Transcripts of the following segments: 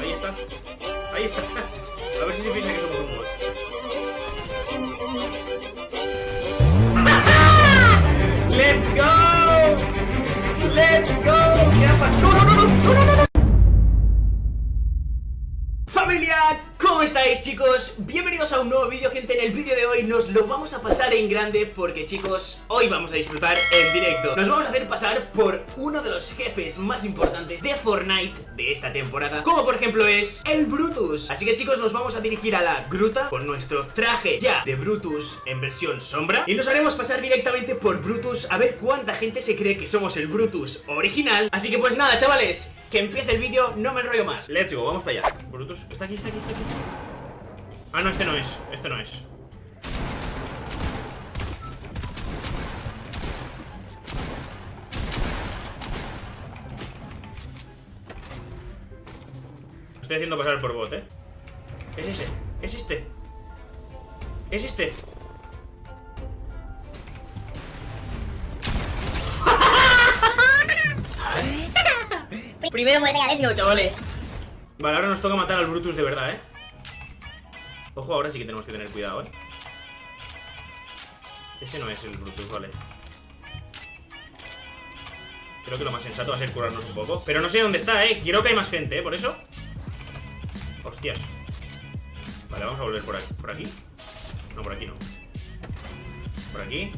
Ahí está. Ahí está. A ver si se piensa que somos un bot. ¡Let's go! ¡Let's go! ¡No, no, no, no! ¡No, no, no! ¿Cómo estáis chicos? Bienvenidos a un nuevo vídeo gente, en el vídeo de hoy nos lo vamos a pasar en grande porque chicos, hoy vamos a disfrutar en directo. Nos vamos a hacer pasar por uno de los jefes más importantes de Fortnite de esta temporada Como por ejemplo es el Brutus. Así que chicos nos vamos a dirigir a la gruta con nuestro traje ya de Brutus en versión sombra. Y nos haremos pasar directamente por Brutus a ver cuánta gente se cree que somos el Brutus original. Así que pues nada chavales, que empiece el vídeo, no me enrollo más. Let's go, vamos para allá. Brutus, está aquí, está aquí, está aquí Ah, no, este no es, este no es Estoy haciendo pasar por bot, ¿eh? Es ese, es este Es este Primero muerte a Let's go, chavales. Vale, ahora nos toca matar al Brutus de verdad, ¿eh? Ojo, ahora sí que tenemos que tener cuidado, ¿eh? Ese no es el Brutus, vale. Creo que lo más sensato va a ser curarnos un poco. Pero no sé dónde está, ¿eh? Quiero que hay más gente, ¿eh? Por eso Hostias. Vale, vamos a volver por aquí, por aquí No, por aquí no. Por aquí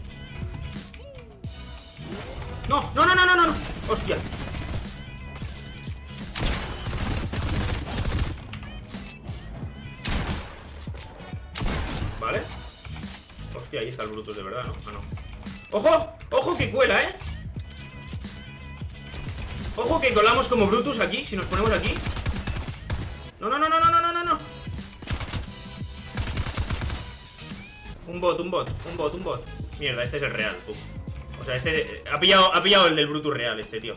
No, no, no, no, no, no. Hostia Hostia, ahí está el Brutus de verdad, ¿no? Ah, no ¡Ojo! ¡Ojo que cuela, eh! Ojo que colamos como Brutus aquí Si nos ponemos aquí No, no, no, no, no, no, no, no Un bot, un bot, un bot, un bot Mierda, este es el real, tú. O sea, este... Ha pillado, ha pillado el del Brutus real, este tío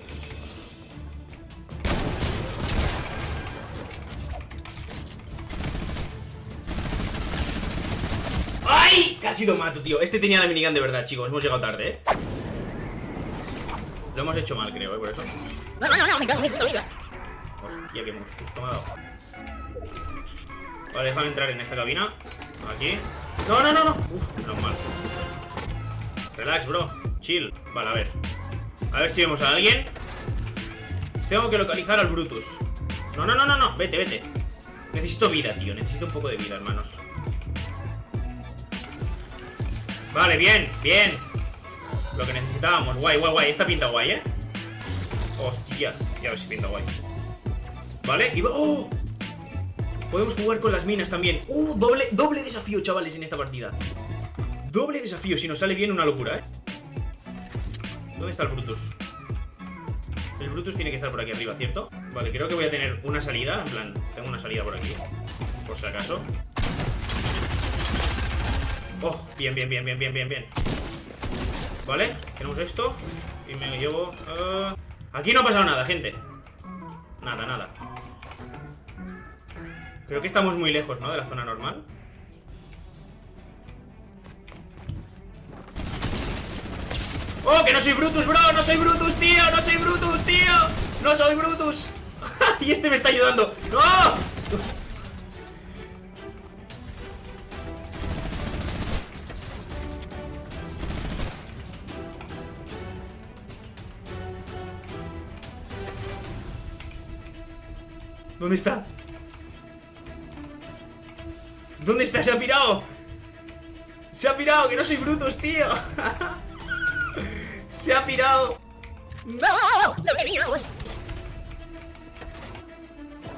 Casi lo mato, tío. Este tenía la minigun de verdad, chicos. Hemos llegado tarde, ¿eh? Lo hemos hecho mal, creo, ¿eh? Por eso. Hostia, qué susto me ha dado Vale, déjame entrar en esta cabina. Aquí. No, no, no, no. Uf, no mal. Relax, bro. Chill. Vale, a ver. A ver si vemos a alguien. Tengo que localizar al Brutus. No, no, no, no, no. Vete, vete. Necesito vida, tío. Necesito un poco de vida, hermanos Vale, bien, bien Lo que necesitábamos, guay, guay, guay Esta pinta guay, ¿eh? Hostia, ya ver si pinta guay Vale, y... ¡Oh! Podemos jugar con las minas también ¡Uh! Doble, doble desafío, chavales, en esta partida Doble desafío, si nos sale bien una locura, ¿eh? ¿Dónde está el Brutus? El Brutus tiene que estar por aquí arriba, ¿cierto? Vale, creo que voy a tener una salida En plan, tengo una salida por aquí Por si acaso Oh, bien, bien, bien, bien, bien, bien, bien Vale, tenemos esto Y me llevo... Uh... Aquí no ha pasado nada, gente Nada, nada Creo que estamos muy lejos, ¿no? De la zona normal ¡Oh, que no soy Brutus, bro! ¡No soy Brutus, tío! ¡No soy Brutus, tío! ¡No soy Brutus! y este me está ayudando ¡No! ¿Dónde está? ¿Dónde está? ¡Se ha pirado! ¡Se ha pirado! ¡Que no soy Brutus, tío! ¡Se ha pirado!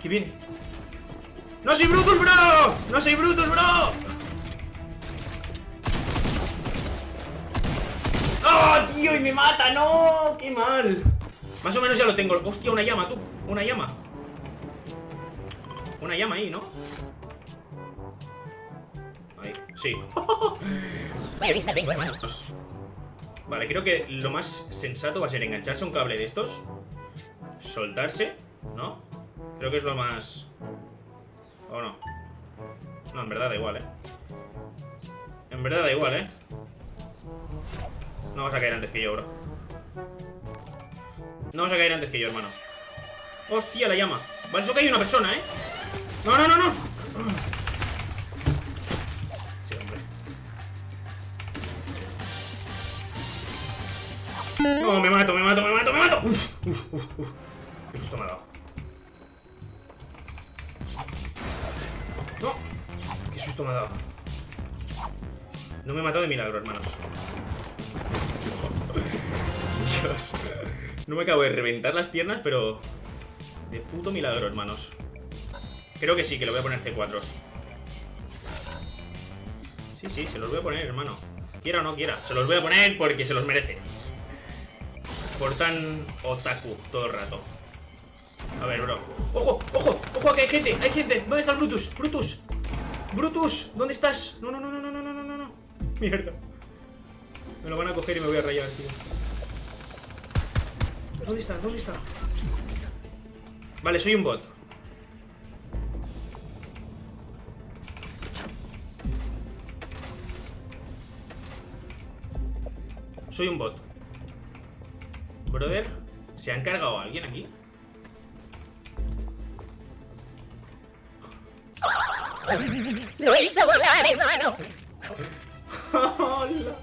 ¡Qué bien! ¡No soy Brutus, bro! ¡No soy Brutus, bro! ¡Oh, tío! ¡Y me mata! ¡No! ¡Qué mal! Más o menos ya lo tengo ¡Hostia, una llama, tú! ¡Una llama! Una llama ahí, ¿no? Ahí, sí Vale, creo que lo más sensato va a ser engancharse a un cable de estos Soltarse, ¿no? Creo que es lo más... ¿O no? No, en verdad da igual, ¿eh? En verdad da igual, ¿eh? No vas a caer antes que yo, bro No vas a caer antes que yo, hermano Hostia, la llama. Vale, eso que hay una persona, ¿eh? No, no, no, no. Sí, hombre. No, me mato, me mato, me mato, me mato. Uf, uf, uf, uf. Qué susto me ha dado. No. Qué susto me ha dado. No me he matado de milagro, hermanos. Dios. No me acabo de reventar las piernas, pero... De puto milagro, hermanos. Creo que sí, que lo voy a poner C4. Sí, sí, se los voy a poner, hermano. Quiera o no quiera. Se los voy a poner porque se los merece. Por tan otaku todo el rato. A ver, bro. ¡Ojo! ¡Ojo! ¡Ojo! Que hay gente! ¡Hay gente! ¿Dónde está el Brutus? ¡Brutus! ¡Brutus! ¿Dónde estás? No, no, no, no, no, no, no, no, no. Mierda. Me lo van a coger y me voy a rayar, tío. ¿Dónde está? ¿Dónde está? Vale, soy un bot. Soy un bot. Brother, ¿se han cargado a alguien aquí? Lo hizo volar, hermano. Hola.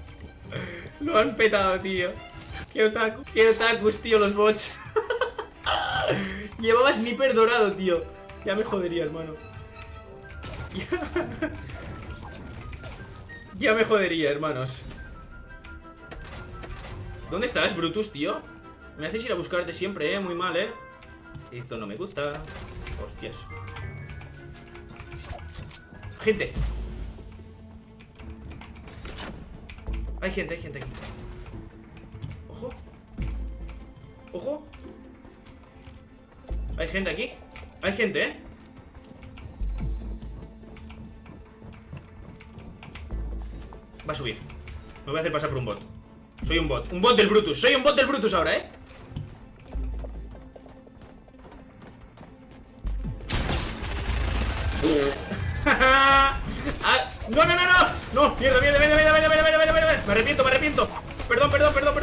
Lo han petado, tío. Qué otaku, qué otakus, tío, los bots. Llevaba sniper dorado, tío. Ya me jodería, hermano. Ya, ya me jodería, hermanos. ¿Dónde estás, Brutus, tío? Me haces ir a buscarte siempre, eh. Muy mal, eh. Esto no me gusta. Hostias. Gente. Hay gente, hay gente aquí. Ojo. Ojo. Hay gente aquí. Hay gente, ¿eh? Va a subir. Me voy a hacer pasar por un bot. Soy un bot. Un bot del Brutus. Soy un bot del Brutus ahora, ¿eh? Ah, no, no, no, no. No, mierda, mierda, mierda, mierda, mierda, mierda, mierda, mierda. Me arrepiento, me arrepiento. Perdón, perdón, perdón, perdón.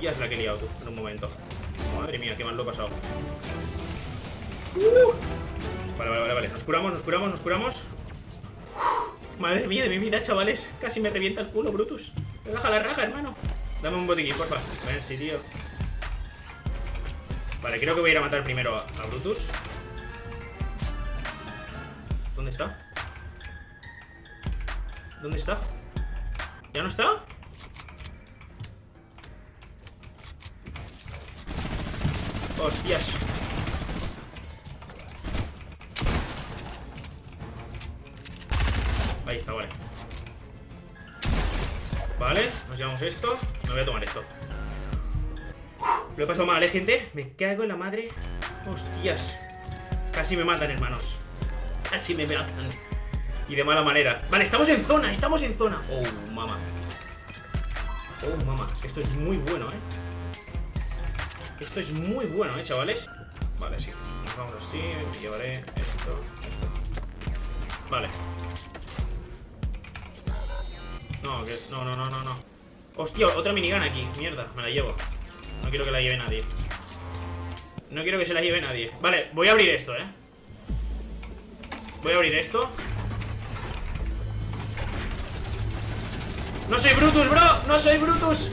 Hostia, es la que he liado tú, en un momento. Madre mía, qué mal lo he pasado. Vale, vale, vale, vale. Nos curamos, nos curamos, nos curamos. Madre mía de mi vida, chavales. Casi me revienta el culo, Brutus. Me baja la raja, hermano. Dame un botiquín, porfa. A ver tío. Vale, creo que voy a ir a matar primero a, a Brutus. ¿Dónde está? ¿Dónde está? ¿Ya no está? Hostias. Ahí está, vale. Vale, nos llevamos esto. Me voy a tomar esto. Lo he pasado mal, ¿eh, gente? Me cago en la madre. Hostias. Casi me matan, hermanos. Casi me matan. Y de mala manera. Vale, estamos en zona, estamos en zona. Oh, mamá. Oh, mamá. Esto es muy bueno, ¿eh? Esto es muy bueno, ¿eh, chavales? Vale, sí. Nos vamos así. Llevaré esto. Vale. No, que... No, no, no, no, no. Hostia, otra minigun aquí. Mierda, me la llevo. No quiero que la lleve nadie. No quiero que se la lleve nadie. Vale, voy a abrir esto, ¿eh? Voy a abrir esto. ¡No soy Brutus, bro! ¡No soy Brutus!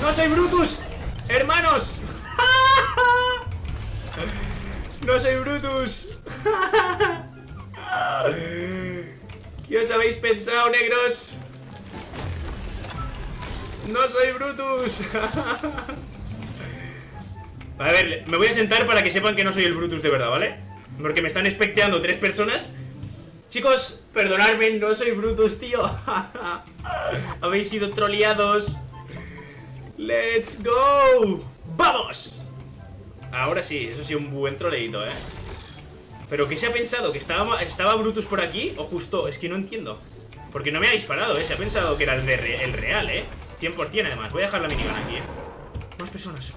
¡No soy Brutus! ¡Hermanos! ¡No soy Brutus! ¿Qué os habéis pensado, negros? ¡No soy Brutus! A ver, me voy a sentar para que sepan que no soy el Brutus de verdad, ¿vale? Porque me están especteando tres personas Chicos, perdonadme, no soy Brutus, tío Habéis sido troleados ¡Let's go! ¡Vamos! Ahora sí, eso sí, un buen troleíto, ¿eh? ¿Pero qué se ha pensado? ¿Que estaba, estaba Brutus por aquí? ¿O justo? Es que no entiendo Porque no me ha disparado, ¿eh? Se ha pensado que era el, de, el real, ¿eh? 100% además Voy a dejar la minigun aquí, ¿eh? Más personas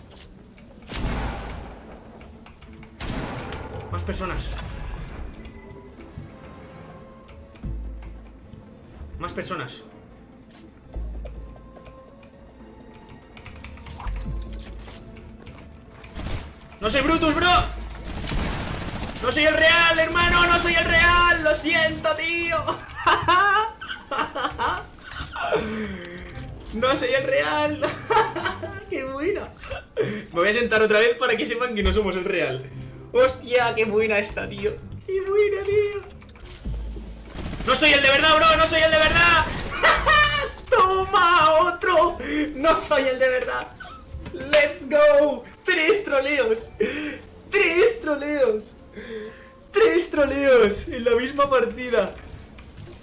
Más personas Más personas No soy Brutus, bro. No soy el real, hermano, no soy el real. Lo siento, tío. No soy el real. qué buena. Me voy a sentar otra vez para que sepan que no somos el real. Hostia, qué buena esta, tío. Qué buena, tío. No soy el de verdad, bro, no soy el de verdad. Toma, otro. No soy el de verdad. Let's go. Tres troleos. Tres troleos. Tres troleos en la misma partida.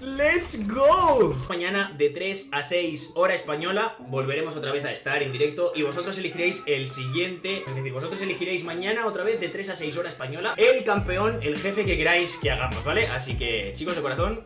¡Let's go! Mañana de 3 a 6 hora española volveremos otra vez a estar en directo y vosotros elegiréis el siguiente, es decir, vosotros elegiréis mañana otra vez de 3 a 6 hora española el campeón, el jefe que queráis que hagamos, ¿vale? Así que chicos de corazón,